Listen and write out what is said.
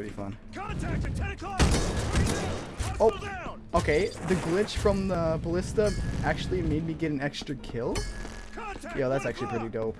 pretty fun. Contact at 10 o'clock! Oh. Okay, the glitch from the ballista actually made me get an extra kill. Contact Yo, that's actually pretty dope.